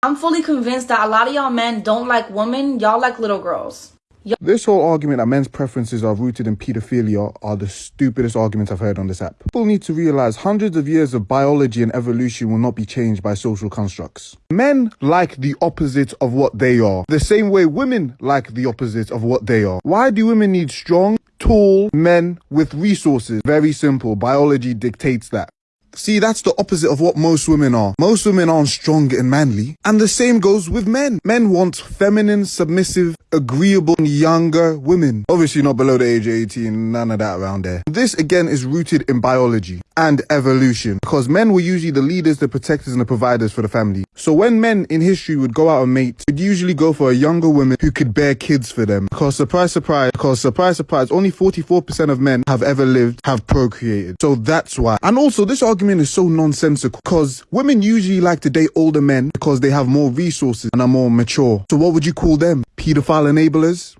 I'm fully convinced that a lot of y'all men don't like women, y'all like little girls. This whole argument that men's preferences are rooted in pedophilia are the stupidest arguments I've heard on this app. People need to realize hundreds of years of biology and evolution will not be changed by social constructs. Men like the opposite of what they are, the same way women like the opposite of what they are. Why do women need strong, tall men with resources? Very simple. Biology dictates that. See, that's the opposite of what most women are. Most women aren't strong and manly. And the same goes with men. Men want feminine, submissive, agreeable, younger women. Obviously not below the age of 18, none of that around there. This again is rooted in biology and evolution because men were usually the leaders, the protectors and the providers for the family. So when men in history would go out and mate, they'd usually go for a younger woman who could bear kids for them. Because surprise, surprise, because surprise, surprise, only 44% of men have ever lived, have procreated. So that's why. And also this argument is so nonsensical because women usually like to date older men because they have more resources and are more mature. So what would you call them? Enablers?